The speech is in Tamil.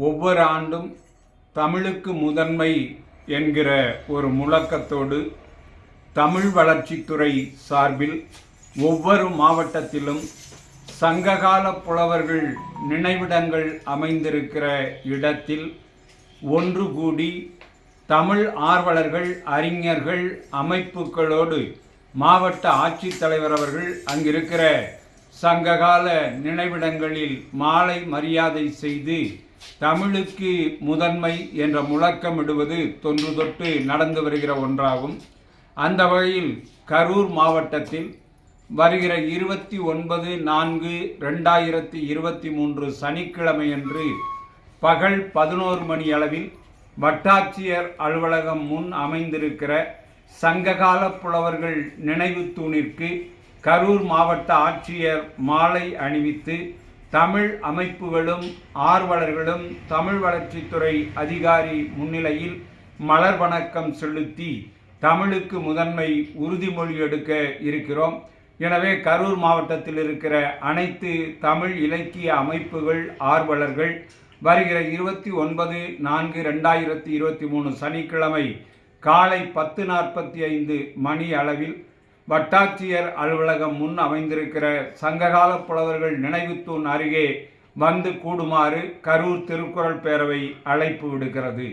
ஒவ்வொரு ஆண்டும் தமிழுக்கு முதன்மை என்கிற ஒரு முழக்கத்தோடு தமிழ் வளர்ச்சித்துறை சார்பில் ஒவ்வொரு மாவட்டத்திலும் சங்ககால புலவர்கள் நினைவிடங்கள் அமைந்திருக்கிற இடத்தில் ஒன்று கூடி தமிழ் ஆர்வலர்கள் அறிஞர்கள் அமைப்புகளோடு மாவட்ட ஆட்சித்தலைவர் அவர்கள் அங்கிருக்கிற சங்ககால நினைவிடங்களில் மாலை மரியாதை செய்து தமிழுக்கு முதன்மை என்ற முழக்கமிடுவது தொன்று தொட்டு நடந்து வருகிற ஒன்றாகும். அந்த வகையில் கரூர் மாவட்டத்தில் வருகிற இருபத்தி ஒன்பது நான்கு ரெண்டாயிரத்தி இருபத்தி மூன்று சனிக்கிழமையன்று பகல் பதினோரு மணி அளவில் வட்டாட்சியர் அலுவலகம் முன் அமைந்திருக்கிற சங்ககால புலவர்கள் நினைவு தூணிற்கு கரூர் மாவட்ட ஆட்சியர் மாலை அணிவித்து தமிழ் அமைப்புகளும் ஆர்வலர்களும் தமிழ் வளர்ச்சித்துறை அதிகாரி முன்னிலையில் மலர் வணக்கம் செலுத்தி தமிழுக்கு முதன்மை உறுதிமொழி எடுக்க இருக்கிறோம். எனவே கரூர் மாவட்டத்தில் இருக்கிற அனைத்து தமிழ் இலக்கிய அமைப்புகள் ஆர்வலர்கள் வருகிற இருபத்தி ஒன்பது நான்கு ரெண்டாயிரத்தி இருபத்தி மூணு சனிக்கிழமை காலை பத்து நாற்பத்தி ஐந்து மணி அளவில் வட்டாட்சியர் அலுவலகம் முன் அமைந்திருக்கிற சங்ககால புலவர்கள் நினைவுத்தூண் அருகே வந்து கூடுமாறு கரூர் திருக்குறள் பேரவை அழைப்பு விடுக்கிறது.